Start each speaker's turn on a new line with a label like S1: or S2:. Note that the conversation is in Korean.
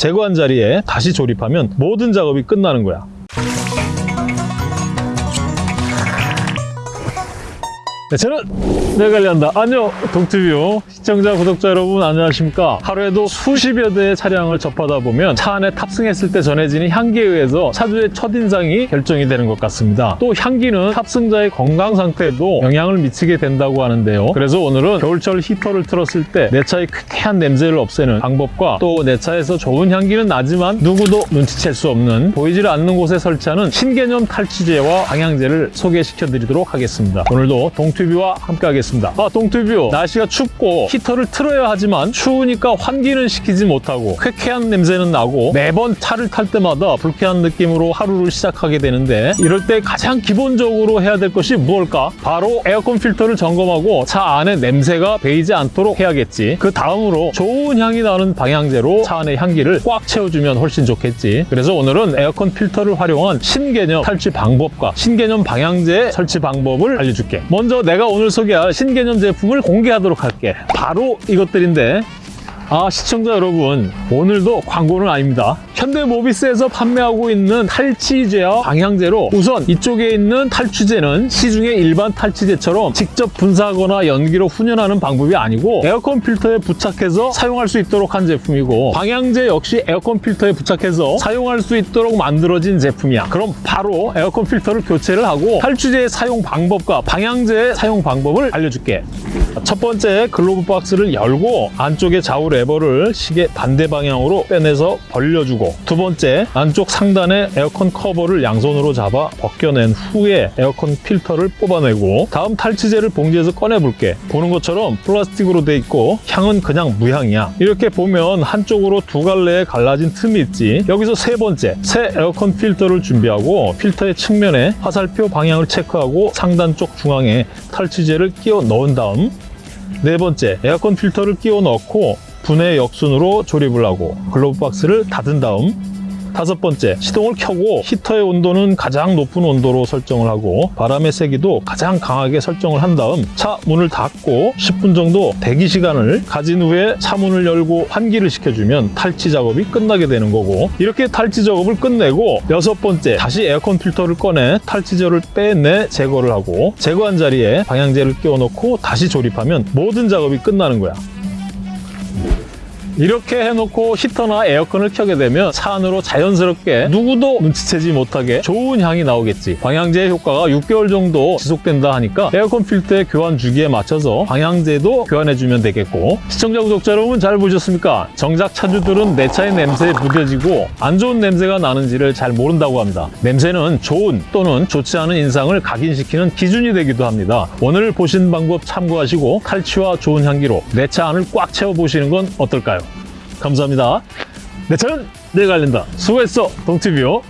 S1: 제거한 자리에 다시 조립하면 모든 작업이 끝나는 거야. 네, 저는 내가 관리한다. 안녕, 동티뷰 시청자, 구독자 여러분 안녕하십니까? 하루에도 수십여 대의 차량을 접하다 보면 차 안에 탑승했을 때 전해지는 향기에 의해서 차주의 첫인상이 결정이 되는 것 같습니다. 또 향기는 탑승자의 건강 상태에도 영향을 미치게 된다고 하는데요. 그래서 오늘은 겨울철 히터를 틀었을 때 내 차의 쾌쾌한 냄새를 없애는 방법과 또 내 차에서 좋은 향기는 나지만 누구도 눈치챌 수 없는 보이질 않는 곳에 설치하는 신개념 탈취제와 방향제를 소개시켜 드리도록 하겠습니다. 오늘도 동튜 뷰와 함께 하겠습니다. 아, 동튜뷰 날씨가 춥고 히터를 틀어야 하지만 추우니까 환기는 시키지 못하고 쾌쾌한 냄새는 나고 매번 차를 탈 때마다 불쾌한 느낌으로 하루를 시작하게 되는데 이럴 때 가장 기본적으로 해야 될 것이 무엇일까? 바로 에어컨 필터를 점검하고 차 안에 냄새가 배이지 않도록 해야겠지. 그 다음으로 좋은 향이 나는 방향제로 차 안의 향기를 꽉 채워주면 훨씬 좋겠지. 그래서 오늘은 에어컨 필터를 활용한 신개념 탈취 방법과 신개념 방향제 설치 방법을 알려줄게. 먼저 내가 오늘 소개할 신개념 제품을 공개하도록 할게. 바로 이것들인데 아 시청자 여러분 오늘도 광고는 아닙니다. 현대모비스에서 판매하고 있는 탈취제와 방향제로 우선 이쪽에 있는 탈취제는 시중의 일반 탈취제처럼 직접 분사하거나 연기로 훈연하는 방법이 아니고 에어컨 필터에 부착해서 사용할 수 있도록 한 제품이고 방향제 역시 에어컨 필터에 부착해서 사용할 수 있도록 만들어진 제품이야. 그럼 바로 에어컨 필터를 교체를 하고 탈취제의 사용 방법과 방향제의 사용 방법을 알려줄게. 첫 번째 글로브 박스를 열고 안쪽에 좌우 레버를 시계 반대 방향으로 빼내서 벌려주고 두 번째 안쪽 상단에 에어컨 커버를 양손으로 잡아 벗겨낸 후에 에어컨 필터를 뽑아내고 다음 탈취제를 봉지에서 꺼내볼게. 보는 것처럼 플라스틱으로 돼 있고 향은 그냥 무향이야. 이렇게 보면 한쪽으로 두 갈래에 갈라진 틈이 있지. 여기서 세 번째 새 에어컨 필터를 준비하고 필터의 측면에 화살표 방향을 체크하고 상단 쪽 중앙에 탈취제를 끼워 넣은 다음 네 번째, 에어컨 필터를 끼워 넣고 분해 역순으로 조립을 하고 글로브 박스를 닫은 다음 다섯 번째, 시동을 켜고 히터의 온도는 가장 높은 온도로 설정을 하고 바람의 세기도 가장 강하게 설정을 한 다음 차 문을 닫고 10분 정도 대기 시간을 가진 후에 차 문을 열고 환기를 시켜주면 탈취 작업이 끝나게 되는 거고 이렇게 탈취 작업을 끝내고 여섯 번째, 다시 에어컨 필터를 꺼내 탈취제를 빼내 제거를 하고 제거한 자리에 방향제를 끼워 넣고 다시 조립하면 모든 작업이 끝나는 거야. 이렇게 해놓고 히터나 에어컨을 켜게 되면 차 안으로 자연스럽게 누구도 눈치채지 못하게 좋은 향이 나오겠지. 방향제의 효과가 6개월 정도 지속된다 하니까 에어컨 필터의 교환 주기에 맞춰서 방향제도 교환해주면 되겠고 시청자 구독자 여러분 잘 보셨습니까? 정작 차주들은 내 차의 냄새에 무뎌지고 안 좋은 냄새가 나는지를 잘 모른다고 합니다. 냄새는 좋은 또는 좋지 않은 인상을 각인시키는 기준이 되기도 합니다. 오늘 보신 방법 참고하시고 탈취와 좋은 향기로 내 차 안을 꽉 채워보시는 건 어떨까요? 감사합니다. 내 차는 내가 알린다. 수고했어, 동티뷰.